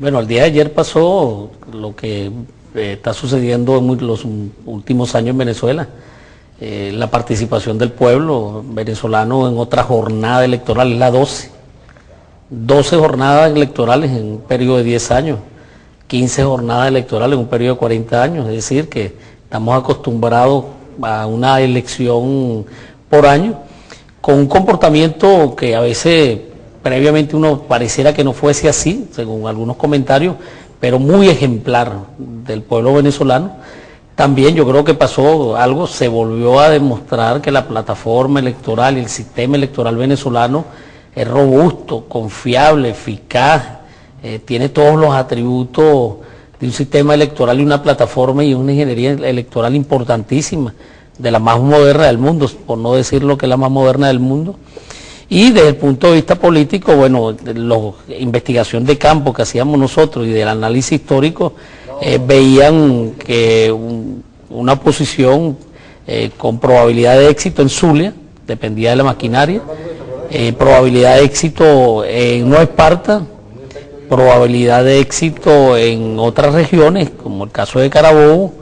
Bueno, el día de ayer pasó lo que eh, está sucediendo en los últimos años en Venezuela. Eh, la participación del pueblo venezolano en otra jornada electoral, es la 12. 12 jornadas electorales en un periodo de 10 años, 15 jornadas electorales en un periodo de 40 años, es decir, que estamos acostumbrados a una elección por año, con un comportamiento que a veces previamente uno pareciera que no fuese así, según algunos comentarios, pero muy ejemplar del pueblo venezolano. También yo creo que pasó algo, se volvió a demostrar que la plataforma electoral y el sistema electoral venezolano es robusto, confiable, eficaz, eh, tiene todos los atributos de un sistema electoral y una plataforma y una ingeniería electoral importantísima, de la más moderna del mundo, por no decir lo que es la más moderna del mundo. Y desde el punto de vista político, bueno, la investigación de campo que hacíamos nosotros y del análisis histórico, eh, veían que una posición eh, con probabilidad de éxito en Zulia, dependía de la maquinaria, eh, probabilidad de éxito en Nueva Esparta, probabilidad de éxito en otras regiones, como el caso de Carabobo,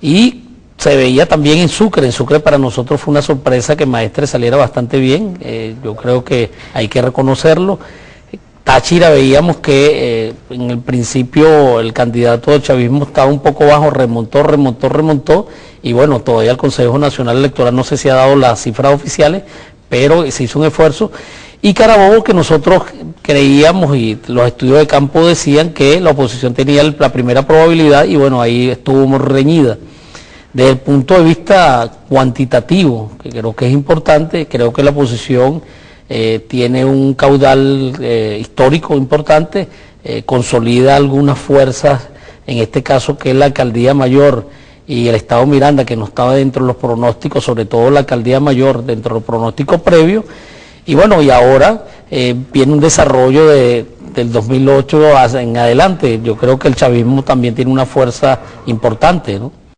y se veía también en Sucre. En Sucre para nosotros fue una sorpresa que Maestre saliera bastante bien. Eh, yo creo que hay que reconocerlo. Táchira veíamos que eh, en el principio el candidato del chavismo estaba un poco bajo, remontó, remontó, remontó. Y bueno, todavía el Consejo Nacional Electoral no sé si ha dado las cifras oficiales, pero se hizo un esfuerzo. Y Carabobo que nosotros creíamos y los estudios de campo decían que la oposición tenía la primera probabilidad y bueno, ahí estuvo reñida. Desde el punto de vista cuantitativo, que creo que es importante, creo que la oposición eh, tiene un caudal eh, histórico importante, eh, consolida algunas fuerzas, en este caso que es la alcaldía mayor y el Estado Miranda, que no estaba dentro de los pronósticos, sobre todo la alcaldía mayor, dentro de los pronósticos previos, y bueno, y ahora viene un desarrollo de, del 2008 en adelante. Yo creo que el chavismo también tiene una fuerza importante, ¿no?